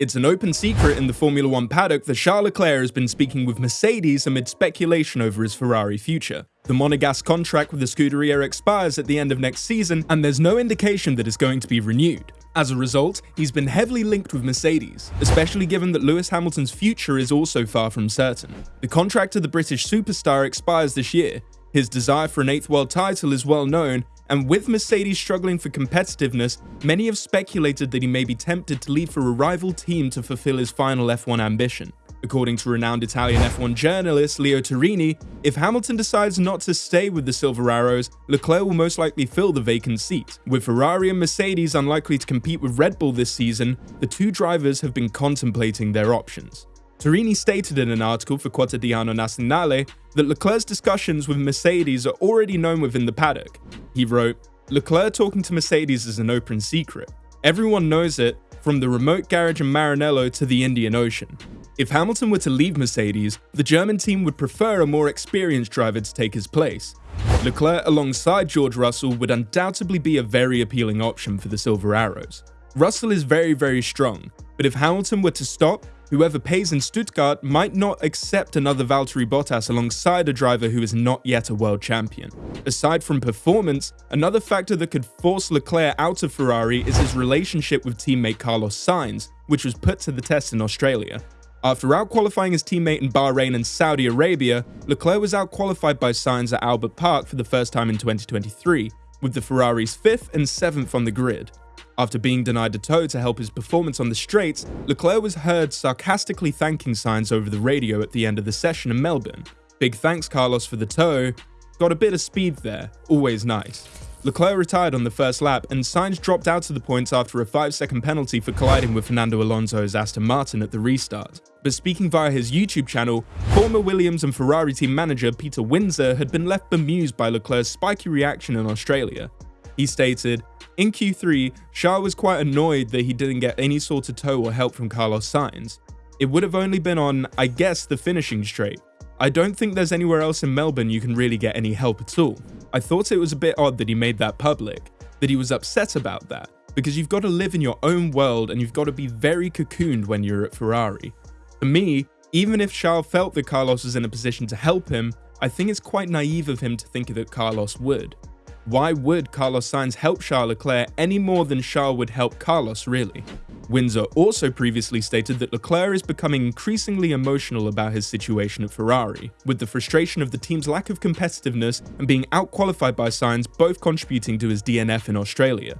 It's an open secret in the Formula One paddock that Charles Leclerc has been speaking with Mercedes amid speculation over his Ferrari future. The Monegasque contract with the Scuderia expires at the end of next season, and there's no indication that it's going to be renewed. As a result, he's been heavily linked with Mercedes, especially given that Lewis Hamilton's future is also far from certain. The contract of the British superstar expires this year. His desire for an eighth world title is well known, and with Mercedes struggling for competitiveness, many have speculated that he may be tempted to leave for a rival team to fulfill his final F1 ambition. According to renowned Italian F1 journalist Leo Turrini, if Hamilton decides not to stay with the Silver Arrows, Leclerc will most likely fill the vacant seat. With Ferrari and Mercedes unlikely to compete with Red Bull this season, the two drivers have been contemplating their options. Turrini stated in an article for Quotidiano Nazionale that Leclerc's discussions with Mercedes are already known within the paddock. He wrote, Leclerc talking to Mercedes is an open secret. Everyone knows it, from the remote garage in Maranello to the Indian Ocean. If Hamilton were to leave Mercedes, the German team would prefer a more experienced driver to take his place. Leclerc alongside George Russell would undoubtedly be a very appealing option for the Silver Arrows. Russell is very very strong, but if Hamilton were to stop, whoever pays in Stuttgart might not accept another Valtteri Bottas alongside a driver who is not yet a world champion. Aside from performance, another factor that could force Leclerc out of Ferrari is his relationship with teammate Carlos Sainz, which was put to the test in Australia. After outqualifying his teammate in Bahrain and Saudi Arabia, Leclerc was outqualified by Sainz at Albert Park for the first time in 2023, with the Ferraris 5th and 7th on the grid. After being denied a tow to help his performance on the straights, Leclerc was heard sarcastically thanking Sainz over the radio at the end of the session in Melbourne. Big thanks Carlos for the tow, got a bit of speed there, always nice. Leclerc retired on the first lap, and Sainz dropped out of the points after a 5 second penalty for colliding with Fernando Alonso's Aston Martin at the restart. But speaking via his YouTube channel, former Williams and Ferrari team manager Peter Windsor had been left bemused by Leclerc's spiky reaction in Australia. He stated, in Q3, Charles was quite annoyed that he didn't get any sort of tow or help from Carlos Sainz. It would have only been on, I guess, the finishing straight. I don't think there's anywhere else in Melbourne you can really get any help at all. I thought it was a bit odd that he made that public, that he was upset about that, because you've got to live in your own world and you've got to be very cocooned when you're at Ferrari. For me, even if Charles felt that Carlos was in a position to help him, I think it's quite naive of him to think that Carlos would. Why would Carlos Sainz help Charles Leclerc any more than Charles would help Carlos, really? Windsor also previously stated that Leclerc is becoming increasingly emotional about his situation at Ferrari, with the frustration of the team's lack of competitiveness and being outqualified by Sainz both contributing to his DNF in Australia.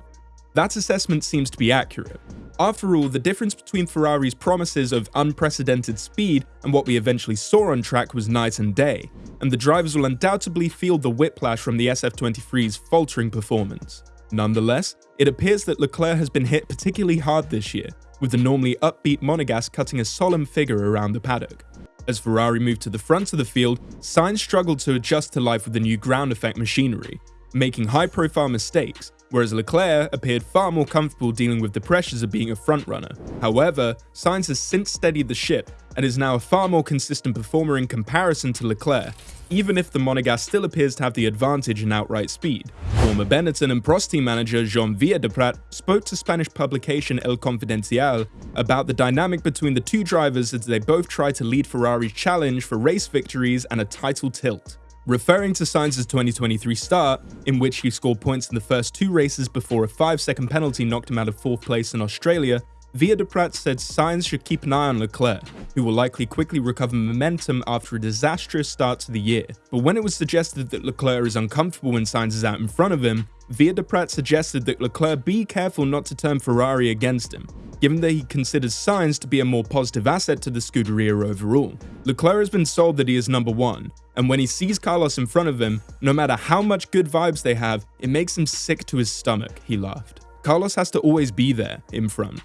That assessment seems to be accurate. After all, the difference between Ferrari's promises of unprecedented speed and what we eventually saw on track was night and day, and the drivers will undoubtedly feel the whiplash from the SF23's faltering performance. Nonetheless, it appears that Leclerc has been hit particularly hard this year, with the normally upbeat Monegasque cutting a solemn figure around the paddock. As Ferrari moved to the front of the field, Sainz struggled to adjust to life with the new ground effect machinery, making high-profile mistakes, whereas Leclerc appeared far more comfortable dealing with the pressures of being a frontrunner. However, Sainz has since steadied the ship and is now a far more consistent performer in comparison to Leclerc, even if the Monegasque still appears to have the advantage in outright speed. Former Benetton and Prost team manager Joan Villadelprat spoke to Spanish publication El Confidencial about the dynamic between the two drivers as they both try to lead Ferrari's challenge for race victories and a title tilt referring to Sainz's 2023 start, in which he scored points in the first two races before a 5 second penalty knocked him out of 4th place in Australia, Villadelprat said Sainz should keep an eye on Leclerc, who will likely quickly recover momentum after a disastrous start to the year. But when it was suggested that Leclerc is uncomfortable when Sainz is out in front of him, Villadelprat suggested that Leclerc be careful not to turn Ferrari against him, given that he considers Sainz to be a more positive asset to the Scuderia overall. Leclerc has been sold that he is number one, and when he sees Carlos in front of him, no matter how much good vibes they have, it makes him sick to his stomach, he laughed. Carlos has to always be there, in front.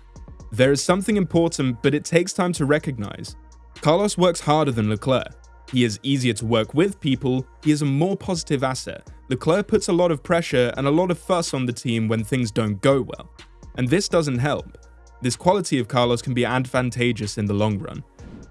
There is something important, but it takes time to recognize. Carlos works harder than Leclerc. He is easier to work with people, he is a more positive asset. Leclerc puts a lot of pressure and a lot of fuss on the team when things don't go well. And this doesn't help. This quality of Carlos can be advantageous in the long run.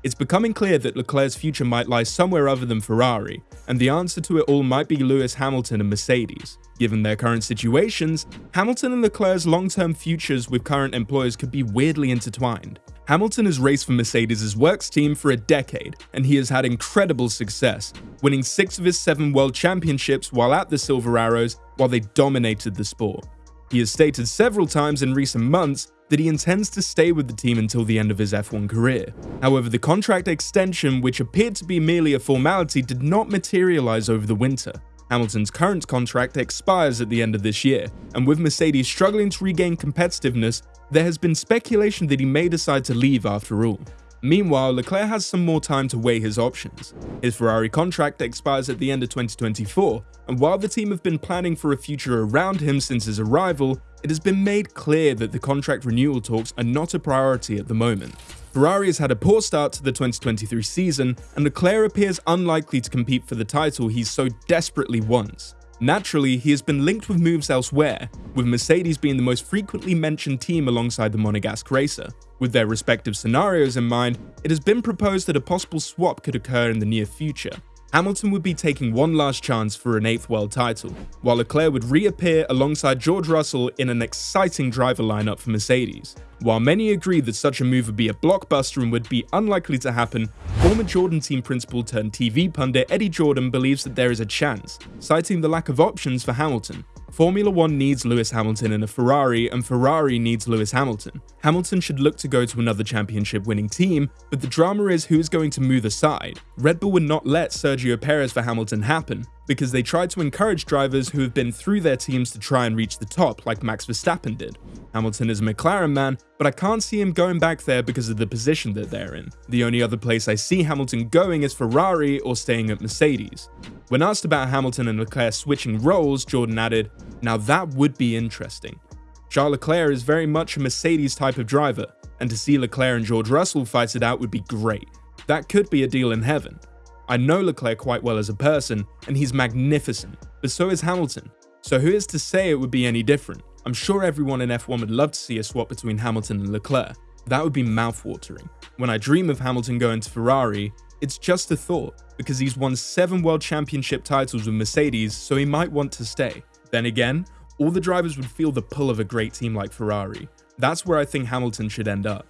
It's becoming clear that Leclerc's future might lie somewhere other than Ferrari, and the answer to it all might be Lewis Hamilton and Mercedes. Given their current situations, Hamilton and Leclerc's long-term futures with current employers could be weirdly intertwined. Hamilton has raced for Mercedes' works team for a decade, and he has had incredible success, winning six of his seven world championships while at the Silver Arrows while they dominated the sport. He has stated several times in recent months that he intends to stay with the team until the end of his F1 career. However, the contract extension, which appeared to be merely a formality, did not materialize over the winter. Hamilton's current contract expires at the end of this year, and with Mercedes struggling to regain competitiveness, there has been speculation that he may decide to leave after all. Meanwhile, Leclerc has some more time to weigh his options. His Ferrari contract expires at the end of 2024, and while the team have been planning for a future around him since his arrival, it has been made clear that the contract renewal talks are not a priority at the moment. Ferrari has had a poor start to the 2023 season, and Leclerc appears unlikely to compete for the title he so desperately wants. Naturally, he has been linked with moves elsewhere, with Mercedes being the most frequently mentioned team alongside the Monegasque racer. With their respective scenarios in mind, it has been proposed that a possible swap could occur in the near future. Hamilton would be taking one last chance for an eighth world title, while Leclerc would reappear alongside George Russell in an exciting driver lineup for Mercedes. While many agree that such a move would be a blockbuster and would be unlikely to happen, former Jordan team principal turned TV pundit Eddie Jordan believes that there is a chance, citing the lack of options for Hamilton. Formula 1 needs Lewis Hamilton in a Ferrari, and Ferrari needs Lewis Hamilton. Hamilton should look to go to another championship winning team, but the drama is who is going to move aside. Red Bull would not let Sergio Perez for Hamilton happen, because they tried to encourage drivers who have been through their teams to try and reach the top, like Max Verstappen did. Hamilton is a McLaren man, but I can't see him going back there because of the position that they're in. The only other place I see Hamilton going is Ferrari or staying at Mercedes. When asked about Hamilton and Leclerc switching roles, Jordan added, now that would be interesting. Charles Leclerc is very much a Mercedes type of driver, and to see Leclerc and George Russell fight it out would be great. That could be a deal in heaven. I know Leclerc quite well as a person, and he's magnificent, but so is Hamilton. So who is to say it would be any different? I'm sure everyone in F1 would love to see a swap between Hamilton and Leclerc. That would be mouthwatering. When I dream of Hamilton going to Ferrari, it's just a thought, because he's won 7 world championship titles with Mercedes, so he might want to stay. Then again, all the drivers would feel the pull of a great team like Ferrari. That's where I think Hamilton should end up.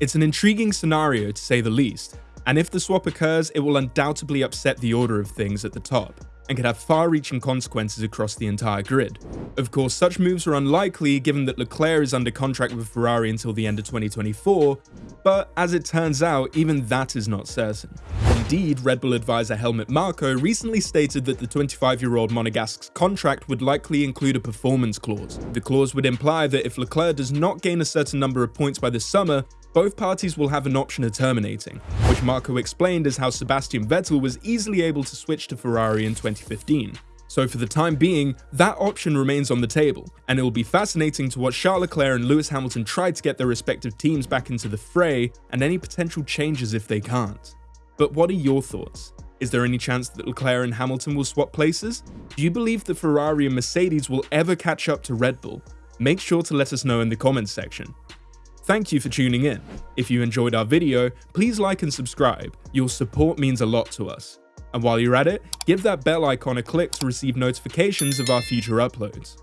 It's an intriguing scenario to say the least, and if the swap occurs, it will undoubtedly upset the order of things at the top and could have far-reaching consequences across the entire grid. Of course, such moves are unlikely given that Leclerc is under contract with Ferrari until the end of 2024, but as it turns out, even that is not certain. Indeed, Red Bull advisor Helmut Marko recently stated that the 25-year-old Monegasque's contract would likely include a performance clause. The clause would imply that if Leclerc does not gain a certain number of points by the summer, both parties will have an option of terminating, which Marko explained as how Sebastian Vettel was easily able to switch to Ferrari in 2015. So for the time being, that option remains on the table, and it will be fascinating to watch Charles Leclerc and Lewis Hamilton try to get their respective teams back into the fray, and any potential changes if they can't. But what are your thoughts? Is there any chance that Leclerc and Hamilton will swap places? Do you believe that Ferrari and Mercedes will ever catch up to Red Bull? Make sure to let us know in the comments section. Thank you for tuning in. If you enjoyed our video, please like and subscribe. Your support means a lot to us. And while you're at it, give that bell icon a click to receive notifications of our future uploads.